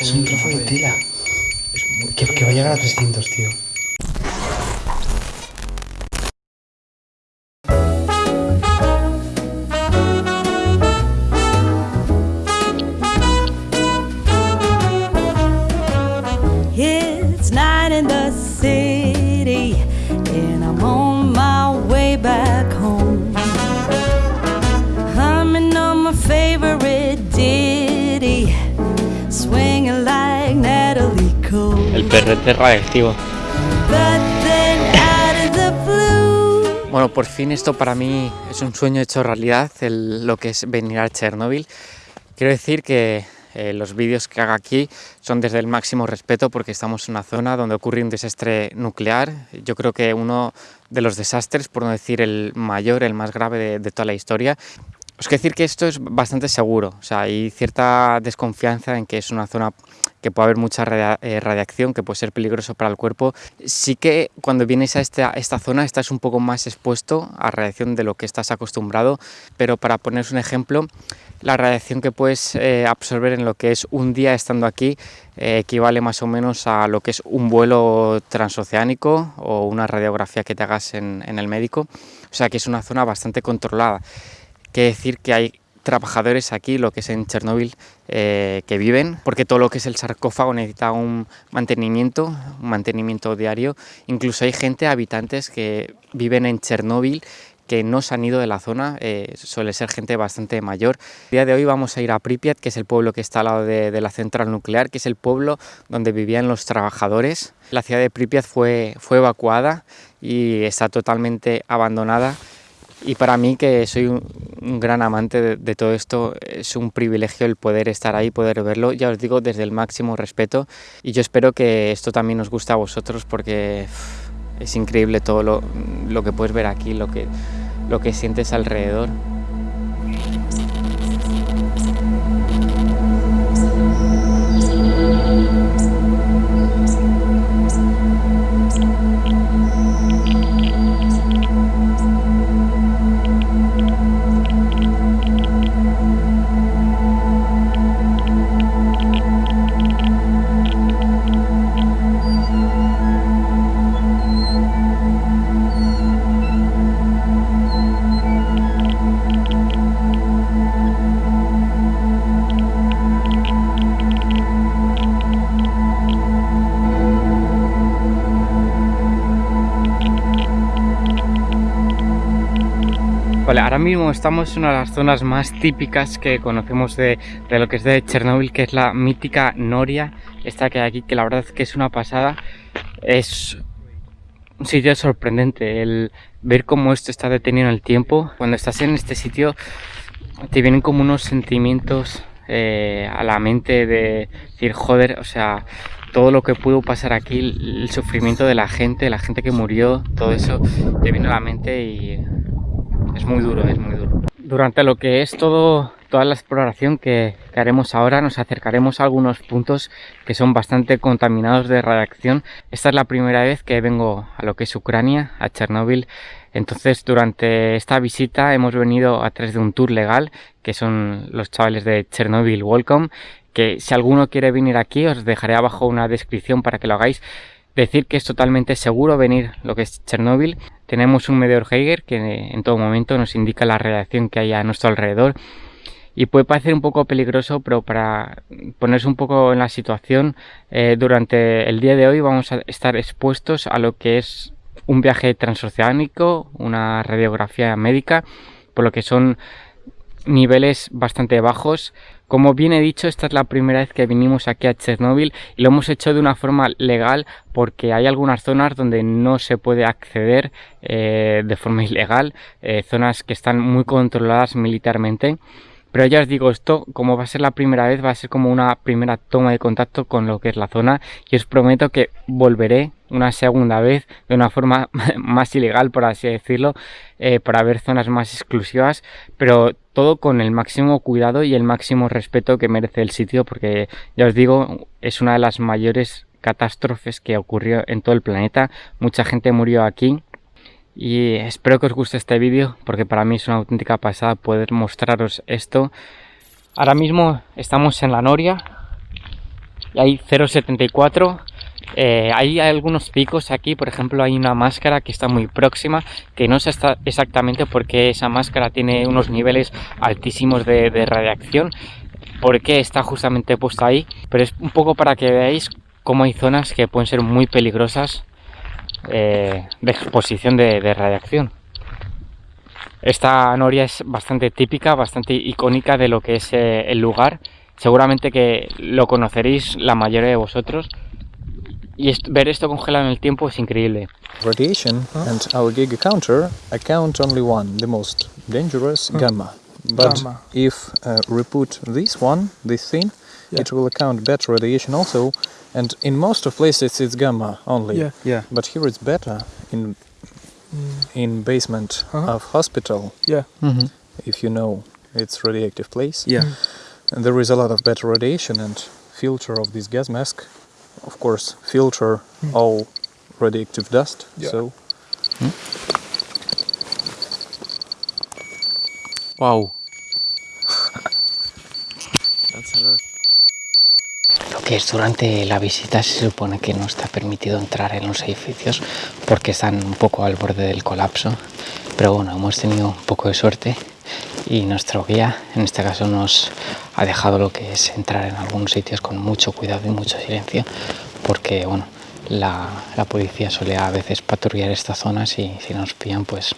Es un trozo de tela. Que, que va a llegar a 300, tío. Perrete radiactivo. Bueno, por fin esto para mí es un sueño hecho realidad, el- lo que es venir a Chernóbil. Quiero decir que eh, los vídeos que haga aquí son desde el máximo respeto porque estamos en una zona donde ocurre un desastre nuclear. Yo creo que uno de los desastres, por no decir el mayor, el más grave de, de toda la historia. Os quiero decir que esto es bastante seguro, o sea, hay cierta desconfianza en que es una zona que puede haber mucha eh, radiación, que puede ser peligroso para el cuerpo. Sí que cuando vienes a esta, esta zona estás un poco más expuesto a radiación de lo que estás acostumbrado, pero para poneros un ejemplo, la radiación que puedes eh, absorber en lo que es un día estando aquí eh, equivale más o menos a lo que es un vuelo transoceánico o una radiografía que te hagas en, en el médico. O sea que es una zona bastante controlada. Quiere decir que hay trabajadores aquí, lo que es en Chernóbil, eh, que viven, porque todo lo que es el sarcófago necesita un mantenimiento, un mantenimiento diario. Incluso hay gente, habitantes que viven en Chernóbil que no se han ido de la zona, eh, suele ser gente bastante mayor. El día de hoy vamos a ir a Pripyat, que es el pueblo que está al lado de, de la central nuclear, que es el pueblo donde vivían los trabajadores. La ciudad de Pripyat fue, fue evacuada y está totalmente abandonada. Y para mí, que soy un, un gran amante de, de todo esto, es un privilegio el poder estar ahí, poder verlo. Ya os digo, desde el máximo respeto. Y yo espero que esto también os guste a vosotros porque es increíble todo lo, lo que puedes ver aquí, lo que, lo que sientes alrededor. Vale, ahora mismo estamos en una de las zonas más típicas que conocemos de, de lo que es de Chernóbil, que es la mítica Noria, esta que hay aquí, que la verdad es que es una pasada. Es un sitio sorprendente, el ver cómo esto está detenido en el tiempo. Cuando estás en este sitio te vienen como unos sentimientos eh, a la mente de decir, joder, o sea, todo lo que pudo pasar aquí, el, sufrimiento de la gente, la gente que murió, todo eso te viene a la mente y es muy duro, es muy duro. Durante lo que es todo, toda la exploración que, que haremos ahora, nos acercaremos a algunos puntos que son bastante contaminados de radiación. Esta es la primera vez que vengo a lo que es Ucrania, a Chernóbil. Entonces, durante esta visita hemos venido a través de un tour legal, que son los chavales de Chernobyl Welcome, que si alguno quiere venir aquí, os dejaré abajo una descripción para que lo hagáis. Decir que es totalmente seguro venir lo que es Chernóbil. Tenemos un medidor Geiger que en todo momento nos indica la radiación que hay a nuestro alrededor. Y puede parecer un poco peligroso, pero para ponerse un poco en la situación, eh, durante el día de hoy vamos a estar expuestos a lo que es un viaje transoceánico, una radiografía médica, por lo que son niveles bastante bajos. Como bien he dicho, esta es la primera vez que vinimos aquí a Chernóbil y lo hemos hecho de una forma legal porque hay algunas zonas donde no se puede acceder eh, de forma ilegal, eh, zonas que están muy controladas militarmente. Pero ya os digo, esto como va a ser la primera vez, va a ser como una primera toma de contacto con lo que es la zona y os prometo que volveré una segunda vez de una forma más ilegal, por así decirlo, eh, para ver zonas más exclusivas, pero todo con el máximo cuidado y el máximo respeto que merece el sitio, porque ya os digo, es una de las mayores catástrofes que ocurrió en todo el planeta. Mucha gente murió aquí y espero que os guste este vídeo porque para mí es una auténtica pasada poder mostraros esto. Ahora mismo estamos en la Noria. y hay 0,74 eh, hay algunos picos aquí, por ejemplo hay una máscara que está muy próxima, que no sé exactamente por qué esa máscara tiene unos niveles altísimos de, radiación, por qué está justamente puesta ahí, pero es un poco para que veáis cómo hay zonas que pueden ser muy peligrosas eh, de exposición de, radiación. Esta noria es bastante típica, bastante icónica de lo que es eh, el lugar. Seguramente que lo conoceréis la mayoría de vosotros. Y ver esto congelado en el tiempo es increíble. Radiation and our Giga counter account only one, the most dangerous, gamma. But gamma. if uh, we put this one, this thing, yeah. it will account better radiation also. And in most of places it's gamma only. Yeah. yeah. But here it's beta in mm. in basement uh -huh. of hospital. Yeah. Mm -hmm. If you know it's radioactive place. Yeah. Mm. And there is a lot of better radiation and filter of this gas mask of course filter mm. all radioactive dust. Yeah. So. Mm. Wow. Que durante la visita se supone que no está permitido entrar en los edificios porque están un poco al borde del colapso. Pero bueno, hemos tenido un poco de suerte y nuestro guía en este caso nos ha dejado lo que es entrar en algunos sitios con mucho cuidado y mucho silencio porque bueno la, policía suele a veces patrullar estas zonas y si nos pillan pues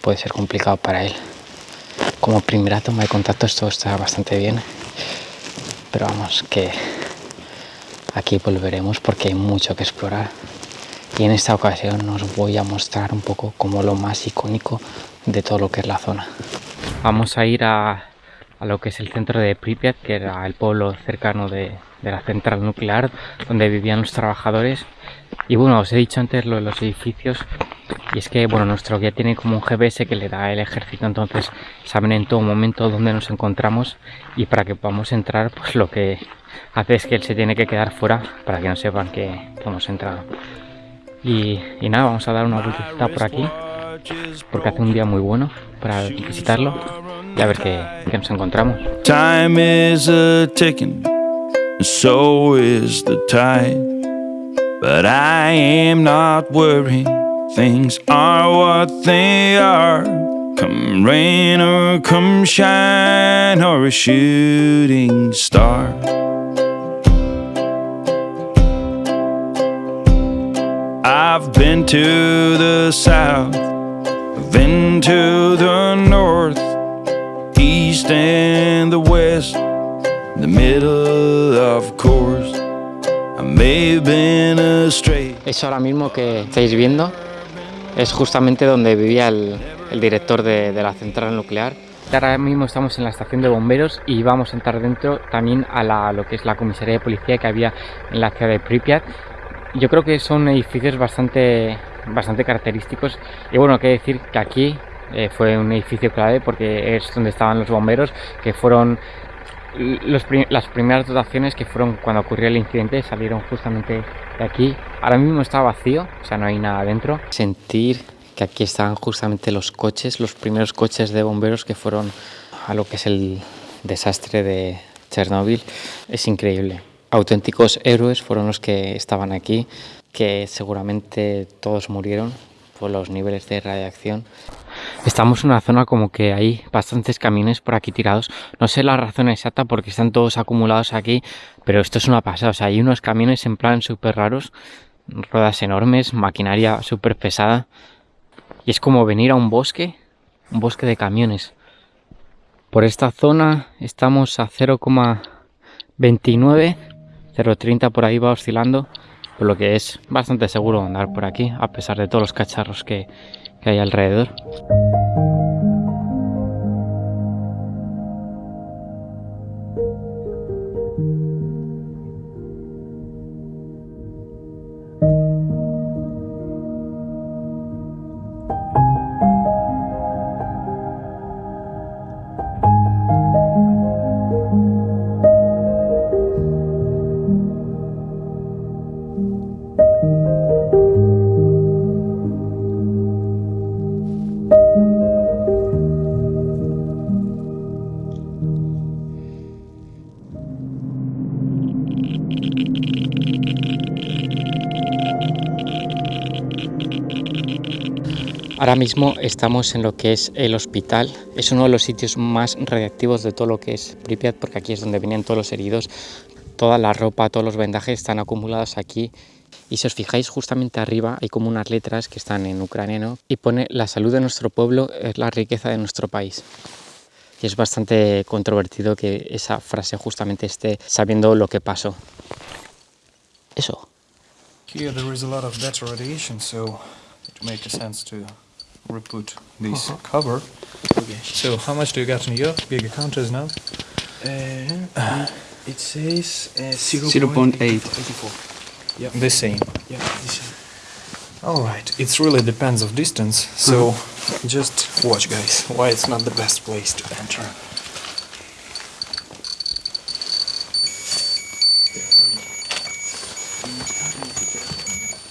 puede ser complicado para él como primera toma de contacto esto está bastante bien pero vamos que aquí volveremos porque hay mucho que explorar y en esta ocasión os voy a mostrar un poco como lo más icónico de todo lo que es la zona vamos a ir a, lo que es el centro de Pripyat, que era el pueblo cercano de, la central nuclear donde vivían los trabajadores. Y bueno, os he dicho antes lo de los edificios y es que bueno, nuestro guía tiene como un GPS que le da el ejército, entonces saben en todo momento dónde nos encontramos y para que podamos entrar, pues lo que hace es que él se tiene que quedar fuera para que no sepan que hemos entrado. Y, y nada, vamos a dar una vuelta por aquí porque hace un día muy bueno para visitarlo y a ver qué, qué nos encontramos. Time is a ticking, so is the tide. But I am not worried, things are what they are. Come rain or come shine or a shooting star. I've been to the south Then to the north, east and the west, the middle of course. I may have been astray. Eso ahora mismo que estáis viendo es justamente donde vivía el, el director de, de la central nuclear. Ahora mismo estamos en la estación de bomberos y vamos a entrar dentro también a la, lo que es la comisaría de policía que había en la ciudad de Pripyat. Yo creo que son edificios bastante bastante característicos. Y bueno, que decir que aquí eh, fue un edificio clave porque es donde estaban los bomberos, que fueron las primeras dotaciones que fueron cuando ocurrió el incidente, salieron justamente de aquí. Ahora mismo está vacío, o sea, no hay nada dentro. Sentir que aquí estaban justamente los coches, los primeros coches de bomberos que fueron a lo que es el desastre de Chernóbil, es increíble. Auténticos héroes fueron los que estaban aquí que seguramente todos murieron por los niveles de radiación. Estamos en una zona como que hay bastantes camiones por aquí tirados. No sé la razón exacta porque están todos acumulados aquí, pero esto es una pasada. O sea, hay unos camiones en plan súper raros, ruedas enormes, maquinaria súper pesada. Y es como venir a un bosque, un bosque de camiones. Por esta zona estamos a 0,29, 0,30 por ahí va oscilando por lo que es bastante seguro andar por aquí a pesar de todos los cacharros que, que hay alrededor. Ahora mismo estamos en lo que es el hospital. Es uno de los sitios más radiactivos de todo lo que es Pripyat, porque aquí es donde venían todos los heridos. Toda la ropa, todos los vendajes están acumulados aquí. Y si os fijáis justamente arriba hay como unas letras que están en ucraniano y pone la salud de nuestro pueblo es la riqueza de nuestro país. Y es bastante controvertido que esa frase justamente esté sabiendo lo que pasó. Eso. Here there is a lot of radiation, so it makes sense to reput this cover. Okay. So how much do you got in your bigger counters now? Uh, it says uh, 0.8. 0.84. The same. Yeah, this is All right. It really depends of distance. So just watch, guys. Why it's not the best place to enter.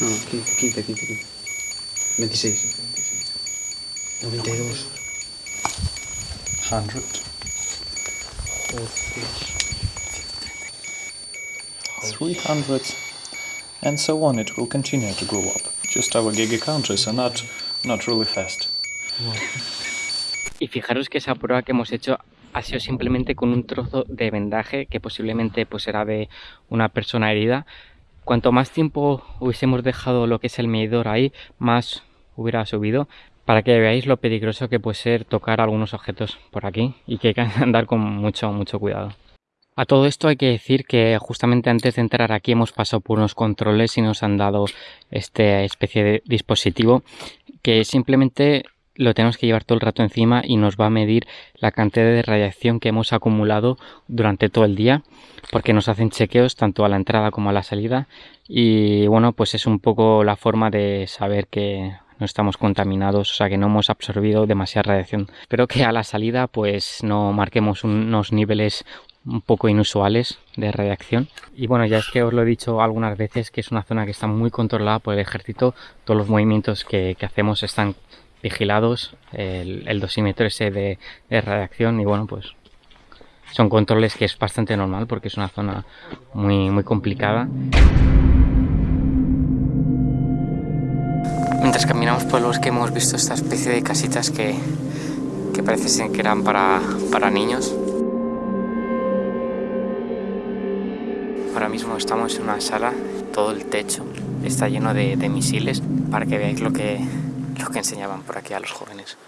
No, 15, 15, 15, 15. 26. 92. Hundred. 300 and so on it will continue to grow up just our giga counters are not not really fast Y fijaros que esa prueba que hemos hecho ha sido simplemente con un trozo de vendaje que posiblemente pues era de una persona herida. Cuanto más tiempo hubiésemos dejado lo que es el medidor ahí, más hubiera subido. Para que veáis lo peligroso que puede ser tocar algunos objetos por aquí y que hay que andar con mucho, mucho cuidado. A todo esto hay que decir que justamente antes de entrar aquí hemos pasado por unos controles y nos han dado esta especie de dispositivo que simplemente lo tenemos que llevar todo el rato encima y nos va a medir la cantidad de radiación que hemos acumulado durante todo el día porque nos hacen chequeos tanto a la entrada como a la salida y bueno pues es un poco la forma de saber que no estamos contaminados, o sea que no hemos absorbido demasiada radiación. Espero que a la salida pues no marquemos unos niveles un poco inusuales de radiación. Y bueno, ya es que os lo he dicho algunas veces que es una zona que está muy controlada por el ejército. Todos los movimientos que, que hacemos están vigilados, el, el dosímetro ese de, de radiación y bueno, pues son controles que es bastante normal porque es una zona muy, muy complicada. Mientras caminamos por el bosque hemos visto esta especie de casitas que, que parece ser que eran para, para niños. Ahora mismo estamos en una sala, todo el techo está lleno de, de misiles para que veáis lo que, lo que enseñaban por aquí a los jóvenes.